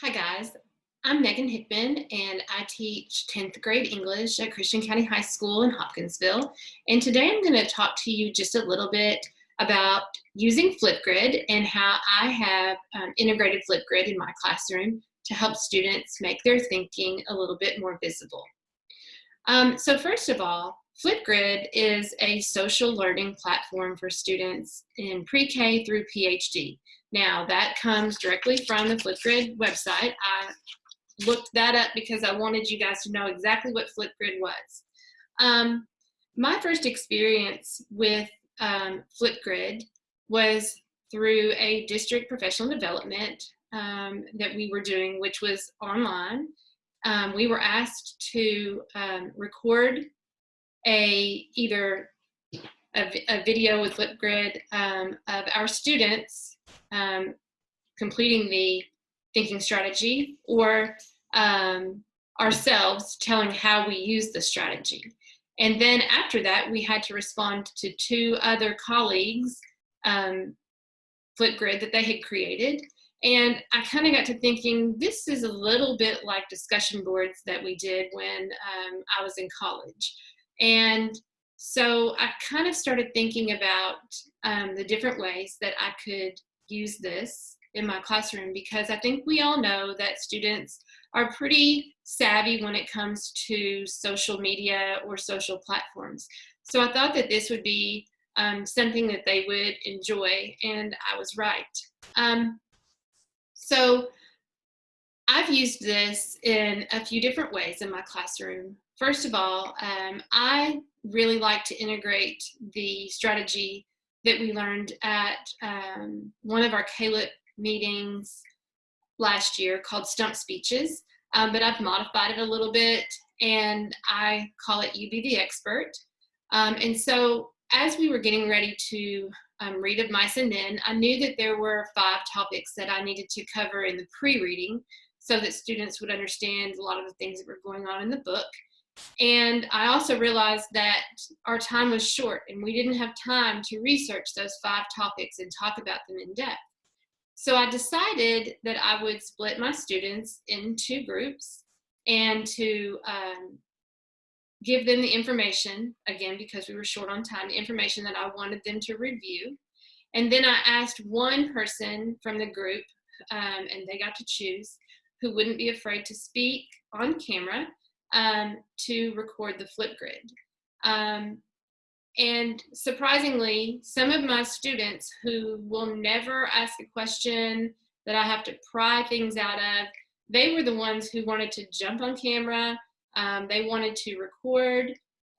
Hi guys, I'm Megan Hickman and I teach 10th grade English at Christian County High School in Hopkinsville. And today I'm going to talk to you just a little bit about using Flipgrid and how I have um, integrated Flipgrid in my classroom to help students make their thinking a little bit more visible. Um, so first of all, Flipgrid is a social learning platform for students in pre-K through PhD. Now that comes directly from the Flipgrid website. I looked that up because I wanted you guys to know exactly what Flipgrid was. Um, my first experience with um, Flipgrid was through a district professional development um, that we were doing, which was online. Um, we were asked to um, record a either a, a video with Flipgrid um, of our students um, completing the thinking strategy or um, ourselves telling how we use the strategy. And then after that, we had to respond to two other colleagues, um, Flipgrid, that they had created. And I kind of got to thinking, this is a little bit like discussion boards that we did when um, I was in college. And so I kind of started thinking about um, the different ways that I could use this in my classroom because I think we all know that students are pretty savvy when it comes to social media or social platforms. So I thought that this would be um, something that they would enjoy, and I was right. Um, so I've used this in a few different ways in my classroom. First of all, um, I really like to integrate the strategy that we learned at um, one of our CALIP meetings last year called Stump Speeches, um, but I've modified it a little bit and I call it You Be the Expert. Um, and so as we were getting ready to um, read of mice and men, I knew that there were five topics that I needed to cover in the pre-reading so that students would understand a lot of the things that were going on in the book. And I also realized that our time was short and we didn't have time to research those five topics and talk about them in depth. So I decided that I would split my students into groups and to um, give them the information, again, because we were short on time, the information that I wanted them to review. And then I asked one person from the group, um, and they got to choose, who wouldn't be afraid to speak on camera um, to record the Flipgrid. Um, and surprisingly, some of my students who will never ask a question that I have to pry things out of, they were the ones who wanted to jump on camera, um, they wanted to record,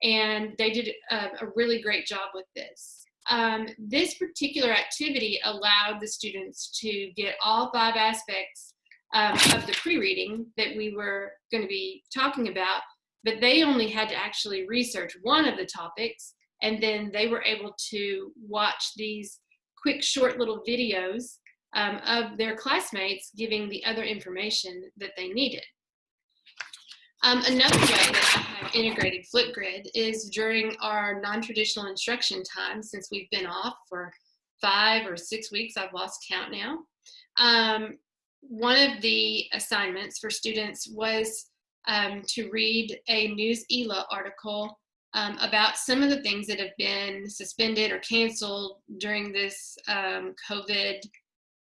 and they did a, a really great job with this. Um, this particular activity allowed the students to get all five aspects um, of the pre-reading that we were going to be talking about, but they only had to actually research one of the topics, and then they were able to watch these quick, short little videos um, of their classmates giving the other information that they needed. Um, another way that I have integrated Flipgrid is during our non-traditional instruction time, since we've been off for five or six weeks, I've lost count now. Um, one of the assignments for students was um, to read a Newsela article um, about some of the things that have been suspended or canceled during this um, COVID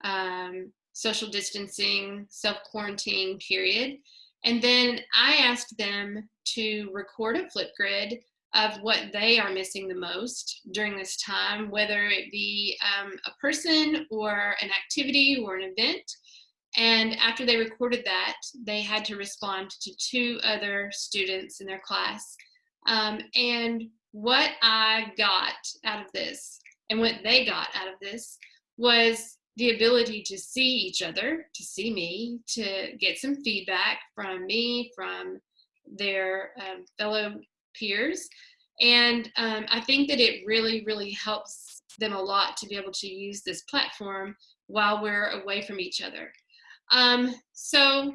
um, social distancing, self-quarantine period. And then I asked them to record a Flipgrid of what they are missing the most during this time, whether it be um, a person or an activity or an event. And after they recorded that, they had to respond to two other students in their class. Um, and what I got out of this and what they got out of this was the ability to see each other, to see me, to get some feedback from me, from their um, fellow peers. And um, I think that it really, really helps them a lot to be able to use this platform while we're away from each other. Um, so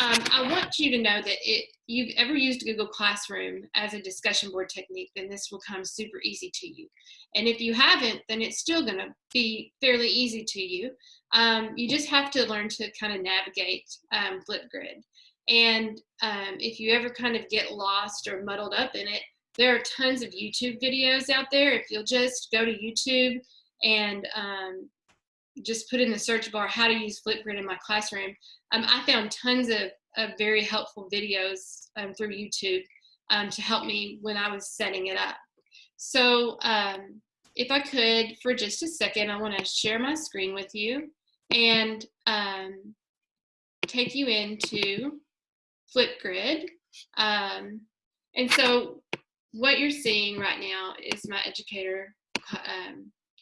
um, I want you to know that if you've ever used Google Classroom as a discussion board technique, then this will come super easy to you. And if you haven't, then it's still gonna be fairly easy to you. Um, you just have to learn to kind of navigate um, Flipgrid. And um, if you ever kind of get lost or muddled up in it, there are tons of YouTube videos out there. If you'll just go to YouTube and um, just put in the search bar how to use Flipgrid in my classroom, um, I found tons of, of very helpful videos um, through YouTube um, to help me when I was setting it up. So um, if I could, for just a second, I want to share my screen with you and um, take you into Flipgrid. Um, and so what you're seeing right now is my educator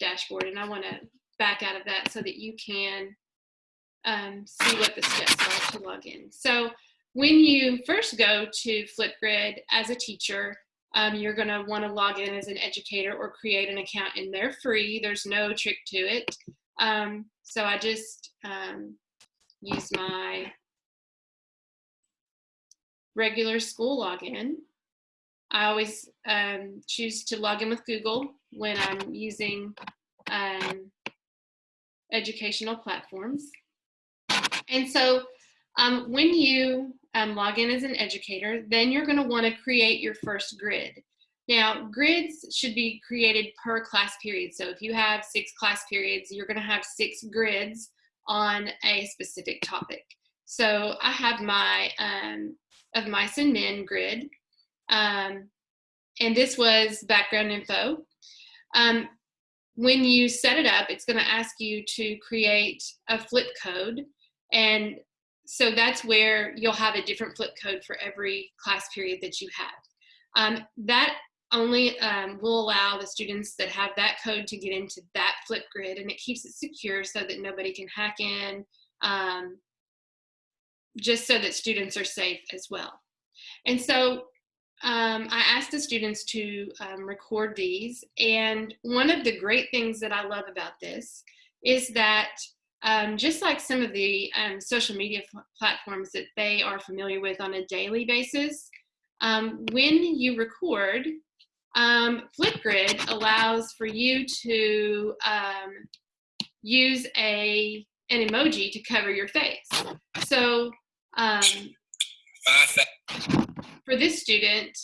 dashboard, and I want to back out of that so that you can um, see what the steps are to log in. So when you first go to Flipgrid as a teacher, um, you're going to want to log in as an educator or create an account and they're free. There's no trick to it. Um, so I just um, use my regular school login. I always um, choose to log in with Google when I'm using um, educational platforms. And so um, when you um, log in as an educator, then you're gonna wanna create your first grid. Now, grids should be created per class period. So if you have six class periods, you're gonna have six grids on a specific topic. So I have my um, of mice and men grid. Um, and this was background info. Um, when you set it up, it's going to ask you to create a flip code. And so that's where you'll have a different flip code for every class period that you have. Um, that only um, will allow the students that have that code to get into that flip grid and it keeps it secure so that nobody can hack in, um, just so that students are safe as well. And so um, I asked the students to um, record these. And one of the great things that I love about this is that um, just like some of the um, social media platforms that they are familiar with on a daily basis, um, when you record, um, Flipgrid allows for you to use a an emoji to cover your face. So for this student,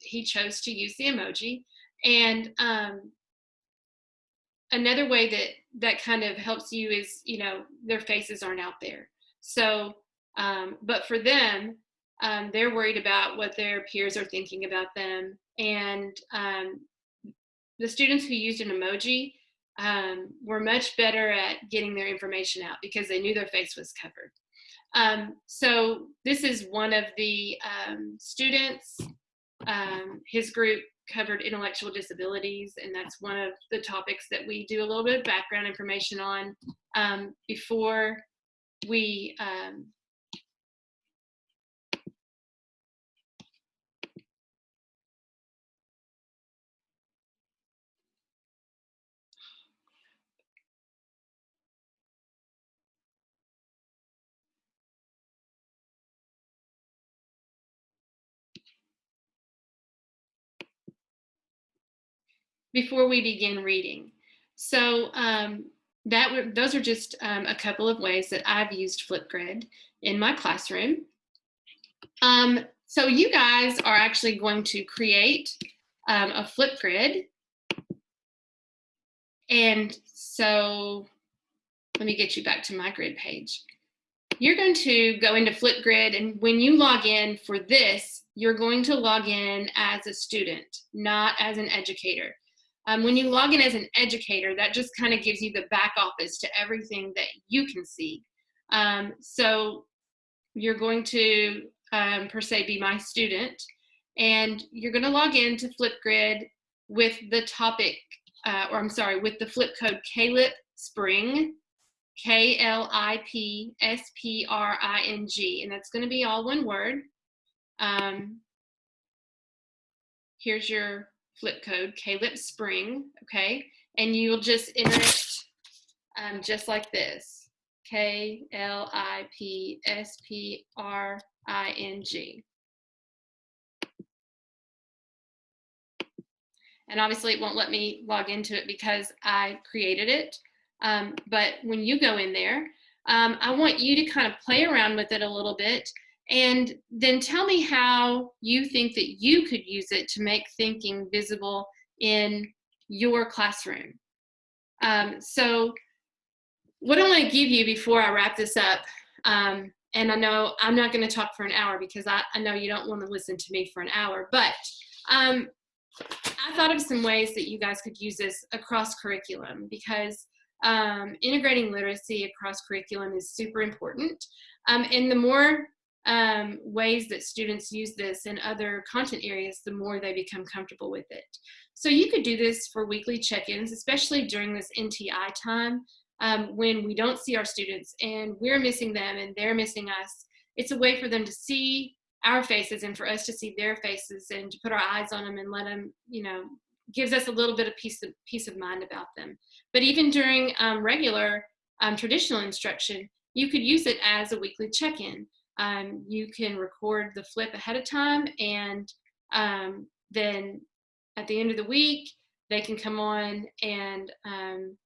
he chose to use the emoji. And um, another way that that kind of helps you is, you know, their faces aren't out there. So, um, but for them, um, they're worried about what their peers are thinking about them. And um, the students who used an emoji um, were much better at getting their information out because they knew their face was covered. Um, so this is one of the um, students. Um, his group covered intellectual disabilities, and that's one of the topics that we do a little bit of background information on um, before we before we begin reading. So um, that those are just um, a couple of ways that I've used Flipgrid in my classroom. Um, so you guys are actually going to create um, a Flipgrid. And so let me get you back to my grid page. You're going to go into Flipgrid and when you log in for this, you're going to log in as a student, not as an educator. Um, when you log in as an educator, that just kind of gives you the back office to everything that you can see. Um, so you're going to, um, per se, be my student, and you're going to log in to Flipgrid with the topic, uh, or I'm sorry, with the flip code KLIP Spring, K-L-I-P-S-P-R-I-N-G, and that's going to be all one word. Um, here's your flip code, KLIP Spring, okay? And you'll just enter it um, just like this, K L I P S P R I N G. And obviously it won't let me log into it because I created it. Um, but when you go in there, um, I want you to kind of play around with it a little bit and then tell me how you think that you could use it to make thinking visible in your classroom. Um, so what I want to give you before I wrap this up, um, and I know I'm not going to talk for an hour because I, I, know you don't want to listen to me for an hour, but um, I thought of some ways that you guys could use this across curriculum because um, integrating literacy across curriculum is super important. Um, and the more um, ways that students use this in other content areas, the more they become comfortable with it. So you could do this for weekly check-ins, especially during this NTI time um, when we don't see our students and we're missing them and they're missing us. It's a way for them to see our faces and for us to see their faces and to put our eyes on them and let them, you know, gives us a little bit of peace of, peace of mind about them. But even during um, regular um, traditional instruction, you could use it as a weekly check-in. Um, you can record the flip ahead of time and um, then at the end of the week, they can come on and um,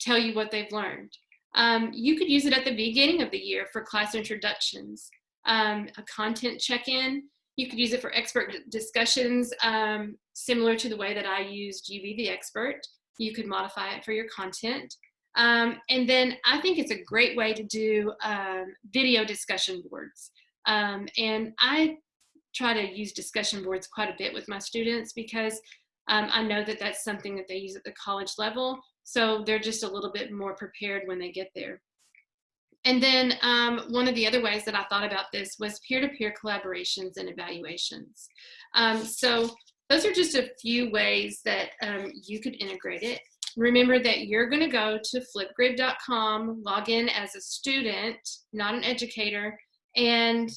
tell you what they've learned. Um, you could use it at the beginning of the year for class introductions, um, a content check-in. You could use it for expert discussions, um, similar to the way that I used You Be the Expert. You could modify it for your content. Um, and then I think it's a great way to do um, video discussion boards. Um, and I try to use discussion boards quite a bit with my students because um, I know that that's something that they use at the college level. So they're just a little bit more prepared when they get there. And then um, one of the other ways that I thought about this was peer-to-peer -peer collaborations and evaluations. Um, so those are just a few ways that um, you could integrate it. Remember that you're gonna go to flipgrid.com, log in as a student, not an educator, and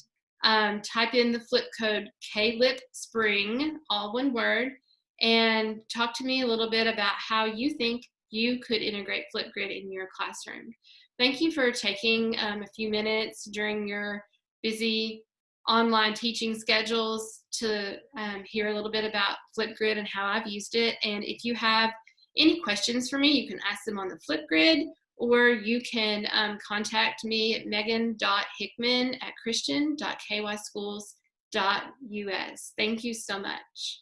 um, type in the flip code KLIP Spring, all one word, and talk to me a little bit about how you think you could integrate Flipgrid in your classroom. Thank you for taking um, a few minutes during your busy online teaching schedules to um, hear a little bit about Flipgrid and how I've used it. And if you have any questions for me, you can ask them on the Flipgrid or you can um, contact me at megan.hickman at christian.kyschools.us. Thank you so much.